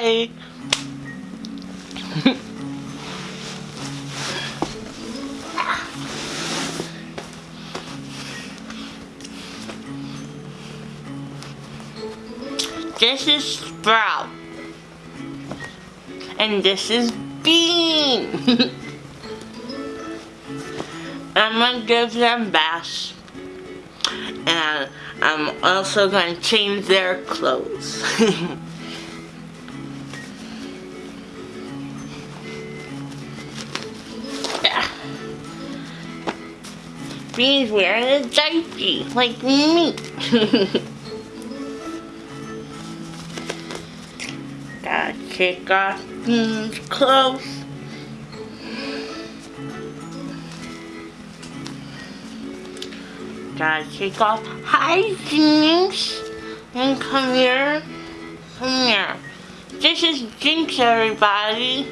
Bye. this is Sprout. And this is Bean. I'm gonna give them baths. And I'm also gonna change their clothes. Bean's wearing a diaper, like me. Gotta take off Bean's clothes. Gotta take off high jeans. And come here. Come here. This is Jinx, everybody.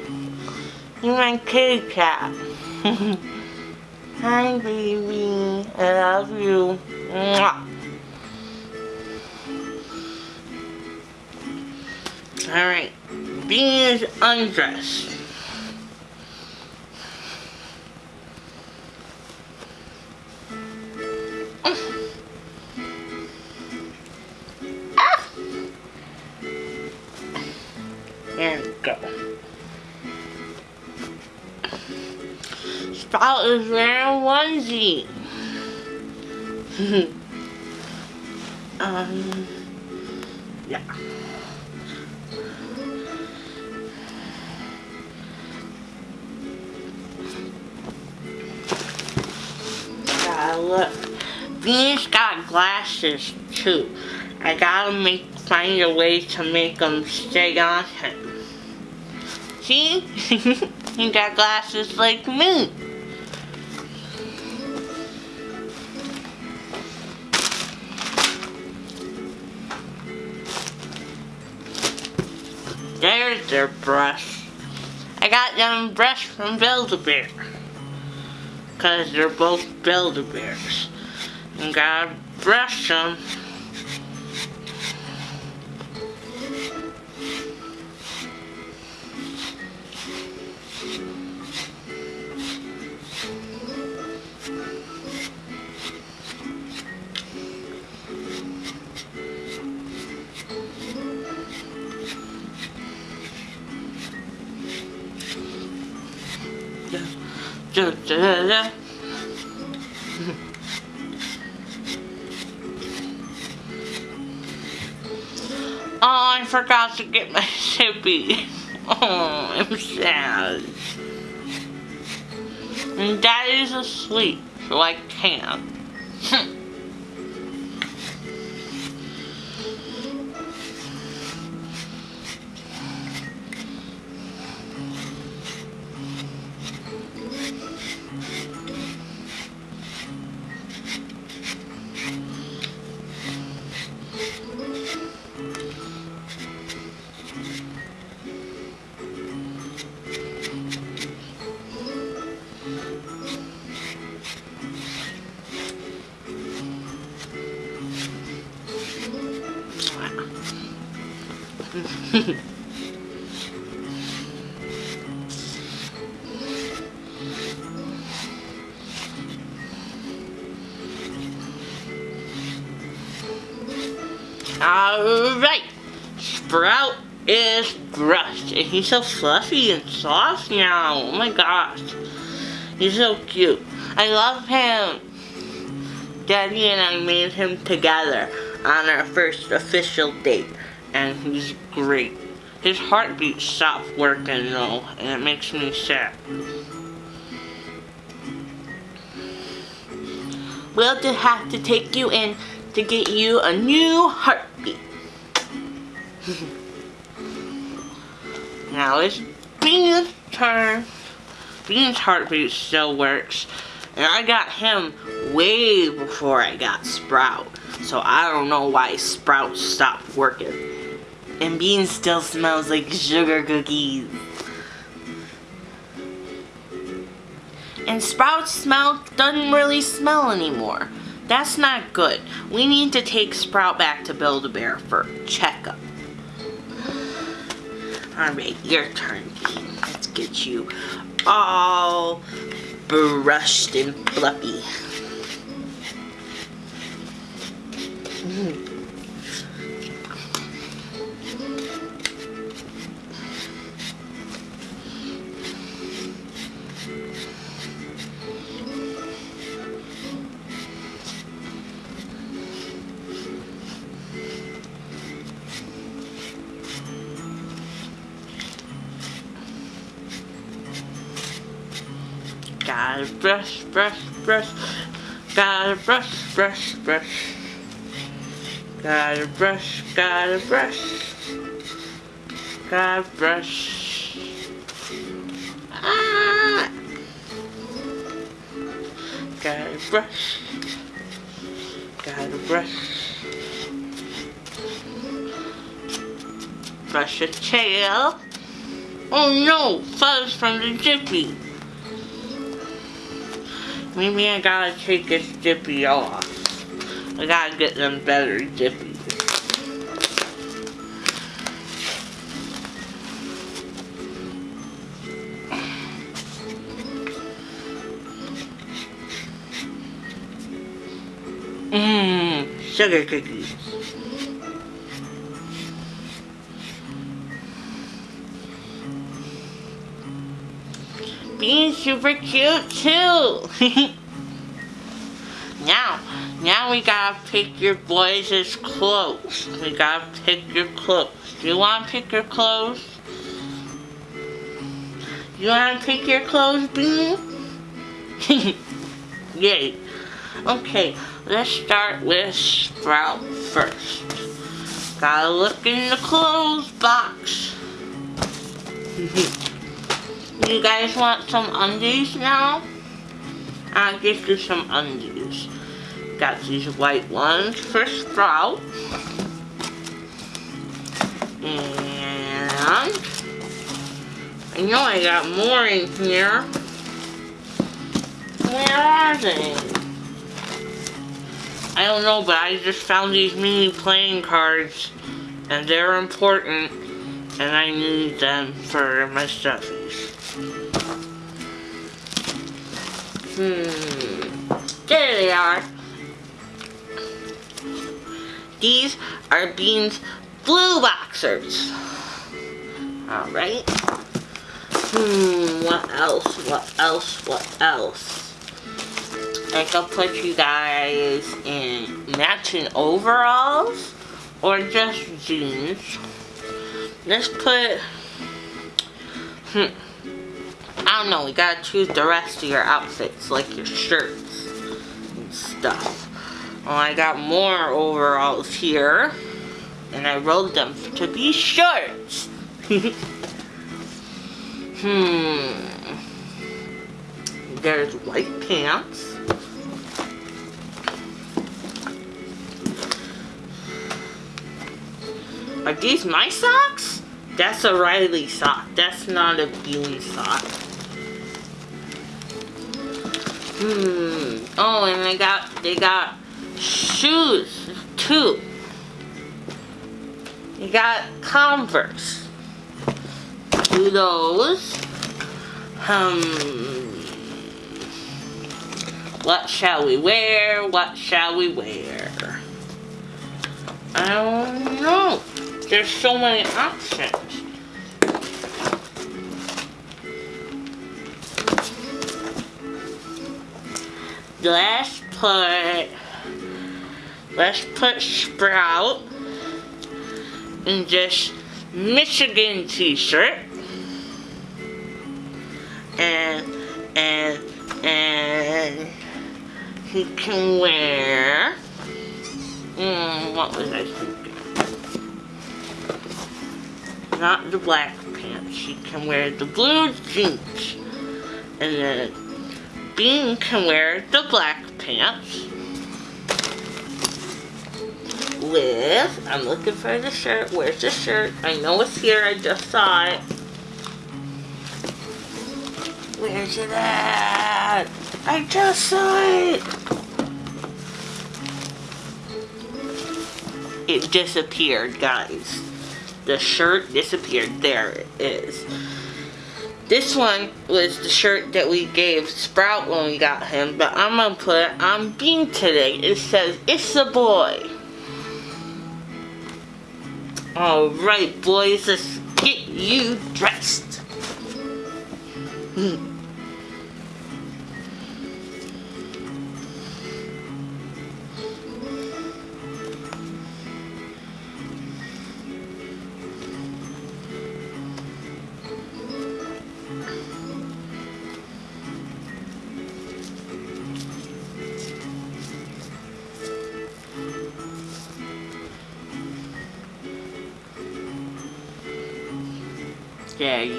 You're my kitty cat. Hi, baby. I love you. Mwah. Alright. Bean is undressed. Ah. There we go. Sprout is wearing onesie. um, yeah. Look. Venus got glasses too. I gotta make find a way to make them stay on him. See? he got glasses like me. Their brush. I got them brush from Build-A-Bear. Cause they're both Build-A-Bears. And gotta brush them. Oh, I forgot to get my sippy. Oh, I'm sad. And daddy's asleep, so I can't. Alright, Sprout is brushed and he's so fluffy and soft now. Oh my gosh. He's so cute. I love him. Daddy and I made him together on our first official date and he's great. His heartbeat stopped working though and it makes me sad. We'll just have to take you in to get you a new heartbeat. now it's Bean's turn. Bean's heartbeat still works. And I got him way before I got Sprout. So I don't know why Sprout stopped working. And Bean still smells like sugar cookies. And Sprout's smell doesn't really smell anymore. That's not good. We need to take Sprout back to Build-A-Bear for checkup. Alright, your turn, Bean. Let's get you all brushed and fluffy. Mm. Gotta brush, brush, brush. Gotta brush, brush, brush. Gotta brush, gotta brush. Gotta brush. Ah! Gotta brush. Gotta brush. Brush your tail. Oh no, fuzz from the jiffy. Maybe I gotta take this Jiffy off. I gotta get them better Jiffies. Mmm, sugar cookies. Being super cute too. now, now we gotta pick your boys' clothes. We gotta pick your clothes. Do you wanna pick your clothes? You wanna pick your clothes, Bean? Yay. Okay, let's start with Sprout first. Gotta look in the clothes box. You guys want some undies now? I'll give you some undies. Got these white ones for Sprout. And I know I got more in here. Where are they? I don't know, but I just found these mini playing cards and they're important and I need them for my stuffies. Hmm. There they are. These are Bean's blue boxers. Alright. Hmm, what else? What else? What else? I can put you guys in matching overalls or just jeans. Let's put, hmm, I don't know, we gotta choose the rest of your outfits, like your shirts and stuff. Well, I got more overalls here, and I rolled them to be shorts. hmm. There's white pants. Are these my socks? That's a Riley sock. That's not a Bean sock. Hmm. Oh, and they got they got shoes too. You got Converse. Do those. Um. What shall we wear? What shall we wear? I don't know. There's so many options. Let's put let's put Sprout in this Michigan t-shirt. And and and he can wear mm, what was I thinking? Not the black pants. He can wear the blue jeans. And then Bean can wear the black pants with, I'm looking for the shirt, where's the shirt? I know it's here, I just saw it. Where's it at? I just saw it. It disappeared, guys. the shirt disappeared. There it is. This one was the shirt that we gave Sprout when we got him, but I'm gonna put it on Bean today. It says, it's a boy. Alright boys, let's get you dressed.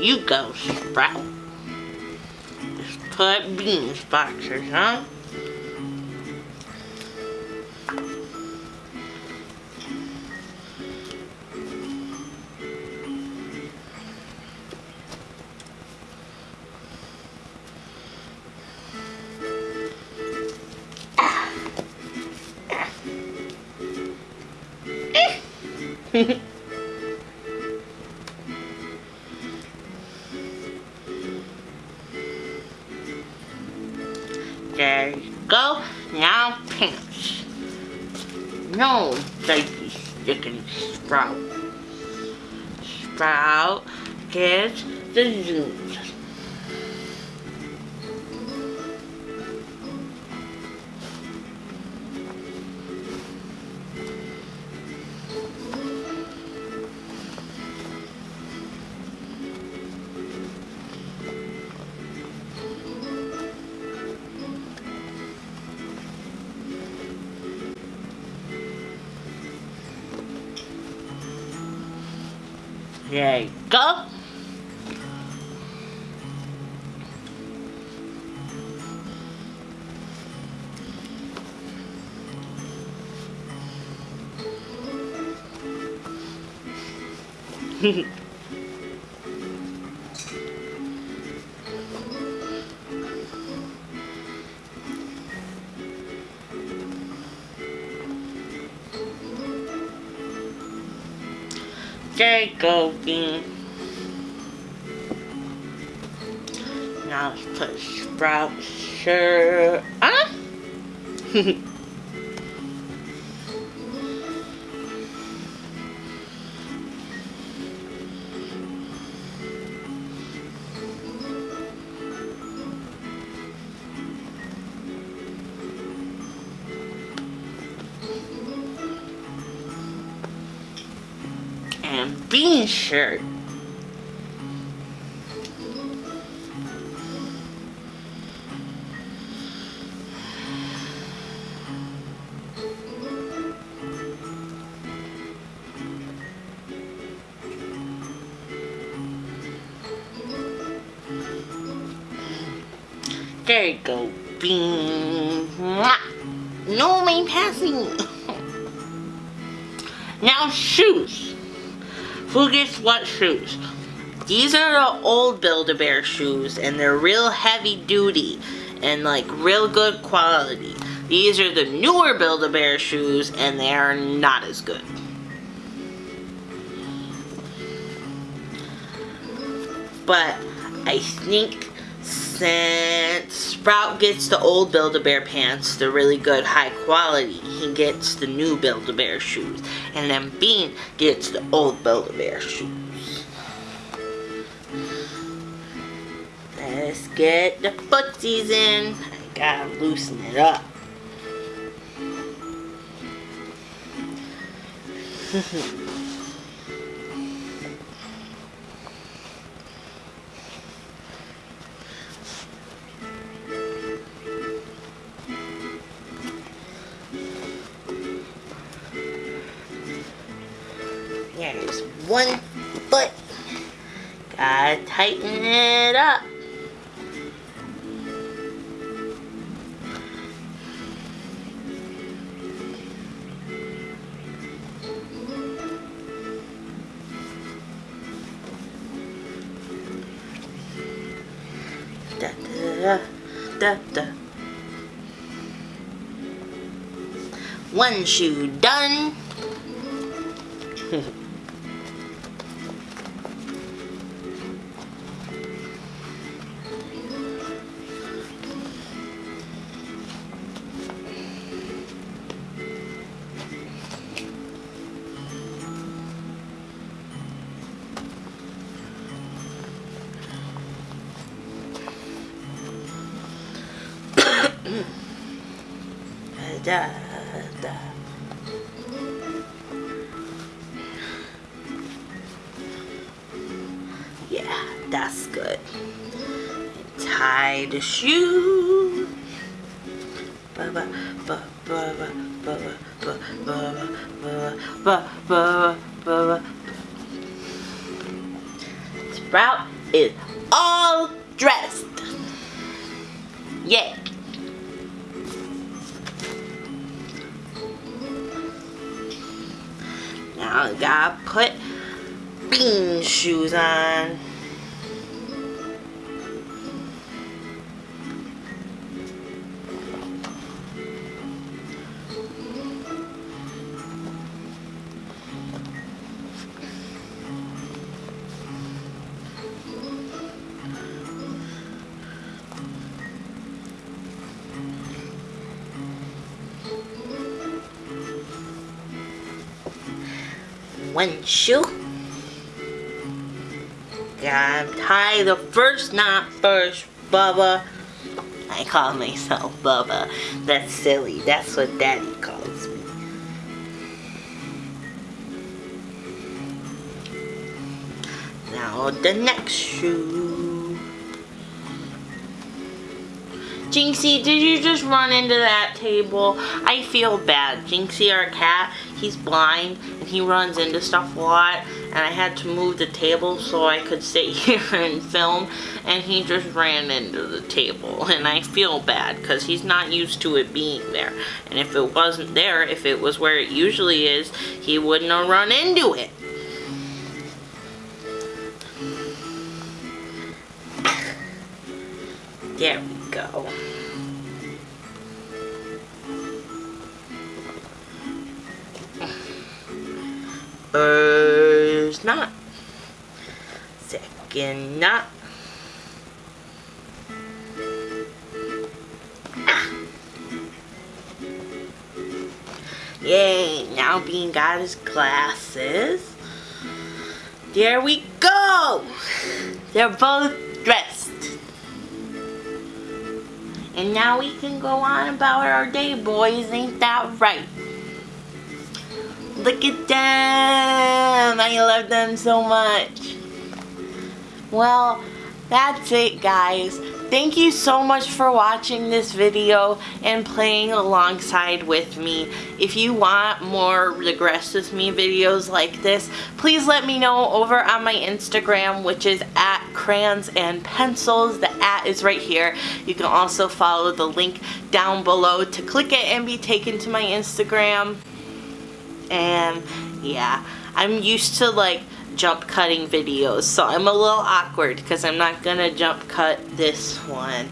You go, Sprout. Just put beans boxers, huh? Safety sticking sprout. Sprout gets the zooms. You go. Now let's put Sprout shirt on. shirt. There you go. Mwah. No main passing. now shoes. Who gets what shoes? These are the old Build-A-Bear shoes and they're real heavy duty and like real good quality. These are the newer Build-A-Bear shoes and they are not as good. But I think since Sprout gets the old Build-A-Bear pants, they're really good, high quality, he gets the new Build-A-Bear shoes. And then Bean gets the old Build-A-Bear shoes. Let's get the footsies in. I gotta loosen it up. There's one foot. Gotta tighten it up. Da da da da. One shoe done. Da, da. Yeah, that's good. Tie the shoe. Ba ba ba ba ba ba ba ba ba ba ba ba Sprout is one shoe. Gotta tie the first knot first, Bubba. I call myself Bubba. That's silly. That's what Daddy calls me. Now the next shoe. Jinxie, did you just run into that table? I feel bad. Jinxie, our cat, he's blind and he runs into stuff a lot and I had to move the table so I could sit here and film and he just ran into the table and I feel bad because he's not used to it being there and if it wasn't there, if it was where it usually is, he wouldn't have run into it. There we go. First knot. Second knot. Ah. Yay, now Bean got his glasses. There we go! They're both dressed. And now we can go on about our day, boys. Ain't that right? Look at them. I love them so much. Well, that's it, guys. Thank you so much for watching this video and playing alongside with me. If you want more Regress With Me videos like this, please let me know over on my Instagram, which is at crayons and pencils. The at is right here. You can also follow the link down below to click it and be taken to my Instagram. And yeah, I'm used to like jump cutting videos. So I'm a little awkward because I'm not to jump cut this one.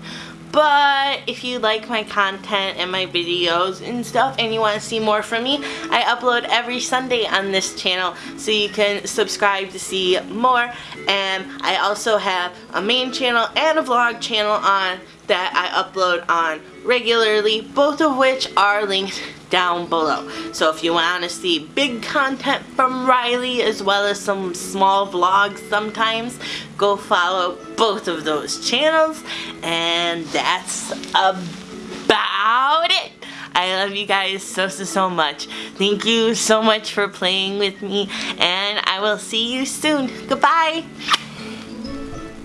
But if you like my content and my videos and stuff and you want to see more from me, I upload every Sunday on this channel so you can subscribe to see more. And I also have a main channel and a vlog channel on that I upload on regularly, both of which are linked down below. So if you want to see big content from Riley as well as some small vlogs sometimes, go follow both of those channels. And that's about it. I love you guys so, so, so much. Thank you so much for playing with me. And I will see you soon. Goodbye.